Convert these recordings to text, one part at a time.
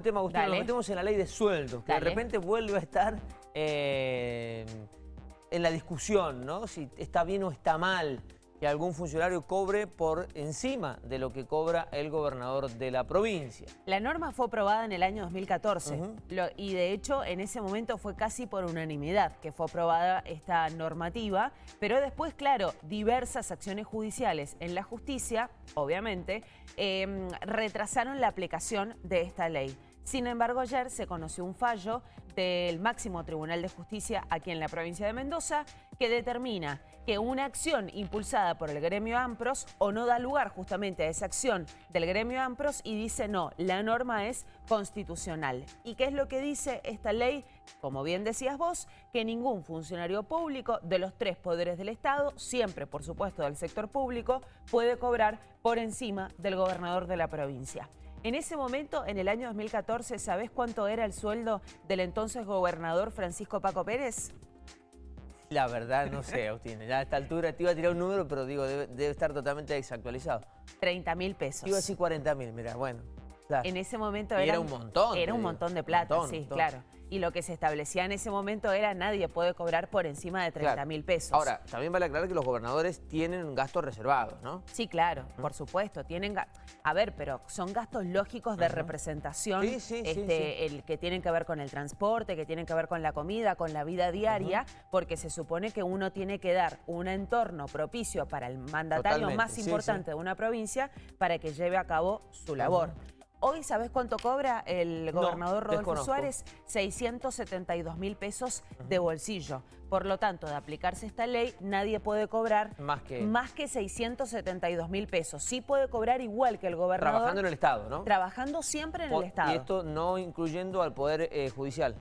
tema, Agustín, nos metemos en la ley de sueldos, que de repente vuelve a estar eh, en la discusión, ¿no? Si está bien o está mal que algún funcionario cobre por encima de lo que cobra el gobernador de la provincia. La norma fue aprobada en el año 2014 y de hecho en ese momento fue casi por unanimidad que fue aprobada esta normativa, pero después, claro, diversas acciones judiciales en la justicia, obviamente, em, retrasaron la aplicación de esta ley. Sin embargo, ayer se conoció un fallo del máximo Tribunal de Justicia aquí en la provincia de Mendoza que determina que una acción impulsada por el gremio AMPROS o no da lugar justamente a esa acción del gremio AMPROS y dice no, la norma es constitucional. ¿Y qué es lo que dice esta ley? Como bien decías vos, que ningún funcionario público de los tres poderes del Estado, siempre por supuesto del sector público, puede cobrar por encima del gobernador de la provincia. En ese momento, en el año 2014, ¿sabés cuánto era el sueldo del entonces gobernador Francisco Paco Pérez? La verdad no sé, Agustín. Ya a esta altura te iba a tirar un número, pero digo, debe, estar totalmente desactualizado. 30 mil pesos. Iba a decir 40 mil, mira, bueno. En ese momento era un montón. Era un montón de plata, sí, claro y lo que se establecía en ese momento era nadie puede cobrar por encima de 30 mil pesos. Ahora, también vale aclarar que los gobernadores tienen gastos reservados, ¿no? Sí, claro, por supuesto. Tienen A ver, pero son gastos lógicos de representación, este, el que tienen que ver con el transporte, que tienen que ver con la comida, con la vida diaria, porque se supone que uno tiene que dar un entorno propicio para el mandatario más importante de una provincia para que lleve a cabo su labor. Hoy, ¿sabes cuánto cobra el gobernador Rodolfo Suárez? 672 mil pesos de bolsillo. Por lo tanto, de aplicarse esta ley, nadie puede cobrar más que, más que 672 mil pesos. Sí puede cobrar igual que el gobernador. Trabajando en el Estado, ¿no? Trabajando siempre en el Estado. Y esto no incluyendo al Poder eh, Judicial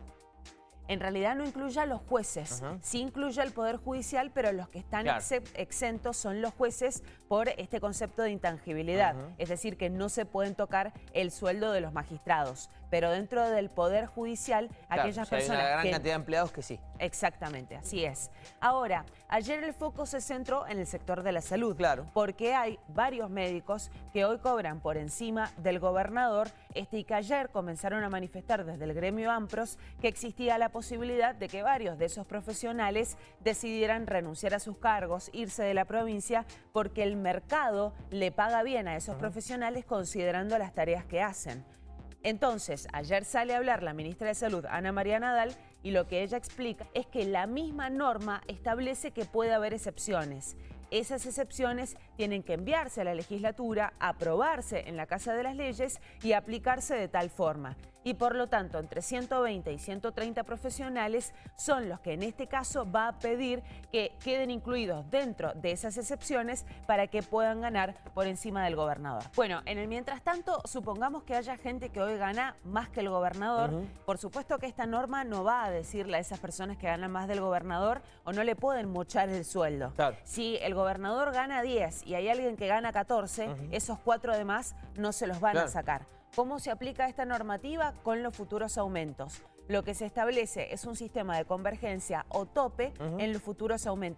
en realidad no incluye a los jueces, sí incluye al Poder Judicial, pero los que están exentos son los jueces por este concepto de intangibilidad, es decir, que no se pueden tocar el sueldo de los magistrados, pero dentro del Poder Judicial, aquellas personas hay una gran cantidad de empleados que sí. Exactamente, así es. Ahora, ayer el foco se centró en el sector de la salud, claro. porque hay varios médicos que hoy cobran por encima del gobernador este, y que ayer comenzaron a manifestar desde el gremio AMPROS que existía la posibilidad posibilidad de que varios de esos profesionales decidieran renunciar a sus cargos, irse de la provincia, porque el mercado le paga bien a esos profesionales considerando las tareas que hacen. Entonces, ayer sale a hablar la ministra de Salud, Ana María Nadal, y lo que ella explica es que la misma norma establece que puede haber excepciones. Esas excepciones tienen que enviarse a la legislatura, aprobarse en la Casa de las Leyes y aplicarse de tal forma y por lo tanto entre 120 y 130 profesionales son los que en este caso va a pedir que queden incluidos dentro de esas excepciones para que puedan ganar por encima del gobernador. Bueno, en el mientras tanto, supongamos que haya gente que hoy gana más que el gobernador. Por supuesto que esta norma no va a decirle a esas personas que ganan más del gobernador o no le pueden mochar el sueldo. Si el gobernador gana 10 y hay alguien que gana 14, esos cuatro además no se los van a sacar. ¿Cómo se aplica esta normativa con los futuros aumentos? Lo que se establece es un sistema de convergencia o tope en los futuros aumentos.